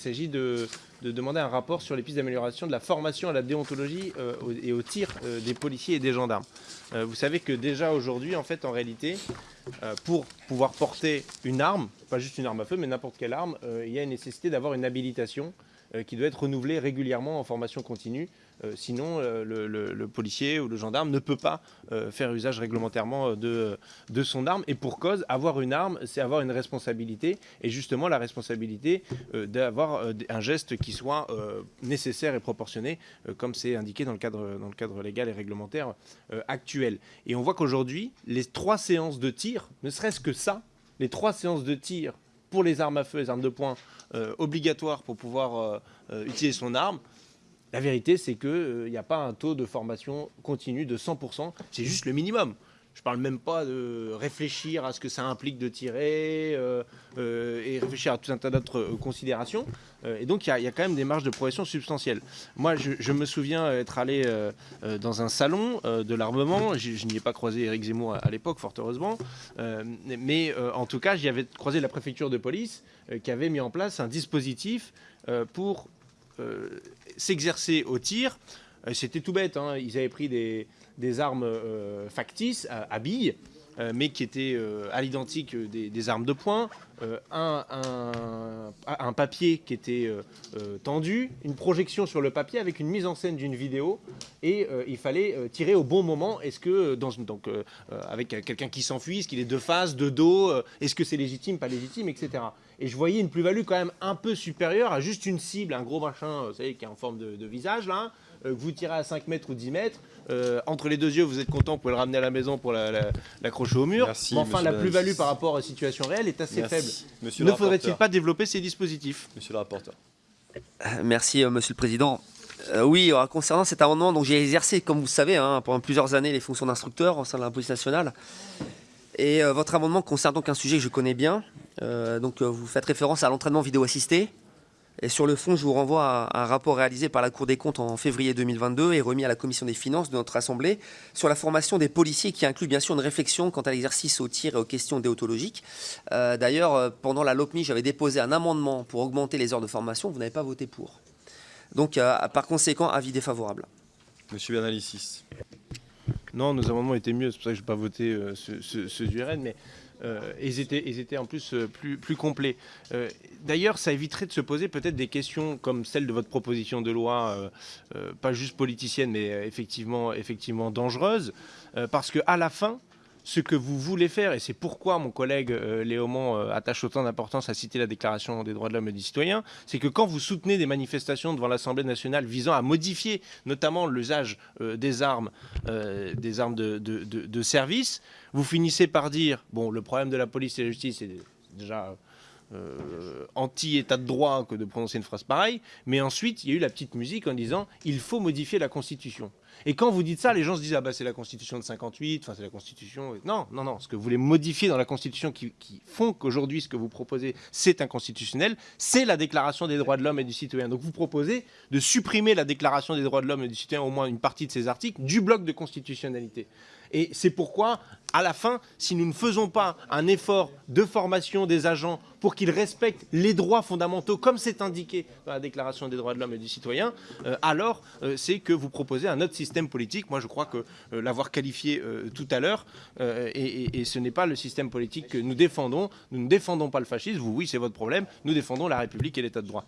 Il s'agit de, de demander un rapport sur les pistes d'amélioration de la formation à la déontologie euh, et au tir euh, des policiers et des gendarmes. Euh, vous savez que déjà aujourd'hui, en fait, en réalité, pour pouvoir porter une arme, pas juste une arme à feu, mais n'importe quelle arme, euh, il y a une nécessité d'avoir une habilitation euh, qui doit être renouvelée régulièrement en formation continue. Euh, sinon, le, policier ou le gendarme ne peut pas faire usage réglementairement de, de son arme. Et pour cause, avoir une arme, c'est avoir une responsabilité. Et justement, la responsabilité d'avoir un geste qui soit nécessaire et proportionné, comme c'est indiqué dans le, cadre, dans le cadre légal et réglementaire actuel. Et on voit qu'aujourd'hui, les trois séances de tir, ne serait-ce que ça, les trois séances de tir pour les armes à feu, les armes de poing, euh, obligatoires pour pouvoir euh, euh, utiliser son arme, la vérité, c'est qu'il n'y a pas un taux de formation continu de 100%. C'est juste le minimum. Je parle même pas de réfléchir à ce que ça implique de tirer euh, euh, et réfléchir à tout un tas d'autres euh, considérations. Et donc, il y, a- quand même des marges de progression substantielles. Moi, je, me souviens être allé dans un salon de l'armement. Je, n'y ai pas croisé Éric Zemmour à, à l'époque, fort heureusement. Mais en tout cas, j'y avais croisé la préfecture de police qui avait mis en place un dispositif pour s'exercer au tir. Euh, C'était tout bête, hein. ils avaient pris des, armes euh, factices à, billes, euh, mais qui étaient à l'identique des, armes de poing, un, papier qui était tendu, une projection sur le papier avec une mise en scène d'une vidéo, et il fallait tirer au bon moment. Est-ce que, donc, avec quelqu'un qui s'enfuit, est-ce qu'il est de face, de dos, est-ce que c'est légitime, pas légitime, etc. Et je voyais une plus-value quand même un peu supérieure à juste une cible, un gros machin, vous savez, qui est en forme de, de visage, là, que vous tirez à 5 mètres ou 10 mètres. euh, entre les deux yeux, vous êtes content, vous pouvez le ramener à la maison pour la- la- l'accrocher au mur. Merci, Mais enfin, la plus-value par rapport à la situation réelle est assez Merci. faible. Monsieur ne faudrait-il pas développer ces dispositifs? Monsieur le rapporteur. Merci, euh, Monsieur le Président. Euh, oui, euh, concernant cet amendement, donc j'ai exercé, comme vous le savez, hein, pendant plusieurs années les fonctions d'instructeur au sein de la police nationale. Et euh, votre amendement concerne donc un sujet que je connais bien. Euh, donc euh, vous faites référence à l'entraînement vidéo assisté. Et sur le fond, je vous renvoie à un rapport réalisé par la Cour des comptes en février 2022 et remis à la Commission des finances de notre Assemblée sur la formation des policiers qui inclut bien sûr une réflexion quant à l'exercice au tir et aux questions déontologiques. Euh, D'ailleurs, euh, pendant la LOPMI, j'avais déposé un amendement pour augmenter les heures de formation. Vous n'avez pas voté pour. Donc, euh, par conséquent, avis défavorable. Monsieur Bernalicis. Non, nos amendements étaient mieux, c'est pour ça que je n'ai pas voté euh, ceux, mais euh, ils, étaient, en plus euh, plus, plus complets. Euh, D'ailleurs, ça éviterait de se poser peut-être des questions comme celle de votre proposition de loi, pas juste politicienne, mais effectivement, effectivement dangereuse, parce qu'à la fin, ce que vous voulez faire, et c'est pourquoi mon collègue euh, euh, attache autant d'importance à citer la Déclaration des droits de l'homme et du citoyen, c'est que quand vous soutenez des manifestations devant l'Assemblée nationale visant à modifier notamment l'usage euh, des armes, euh, des armes de service, vous finissez par dire, bon, le problème de la police et de la justice, c'est déjà euh, anti-état de droit que de prononcer une phrase pareille, mais ensuite, il y a eu la petite musique en disant, il faut modifier la Constitution. Et quand vous dites ça, les gens se disent ah bah c'est la Constitution de 58, enfin c'est la Constitution. Non, non, non. Ce que vous voulez modifier dans la Constitution qui, qui font qu'aujourd'hui ce que vous proposez c'est inconstitutionnel, c'est la Déclaration des droits de l'homme et du citoyen. Donc vous proposez de supprimer la Déclaration des droits de l'homme et du citoyen, au moins une partie de ces articles, du bloc de constitutionnalité. Et c'est pourquoi, à la fin, si nous ne faisons pas un effort de formation des agents pour qu'ils respectent les droits fondamentaux comme c'est indiqué dans la Déclaration des droits de l'homme et du citoyen, euh, alors euh, c'est que vous proposez un autre système politique. Moi, je crois que euh, l'avoir qualifié tout à l'heure, et ce n'est pas le système politique que nous défendons. Nous ne défendons pas le fascisme. Vous, oui, c'est votre problème. Nous défendons la République et l'État de droit.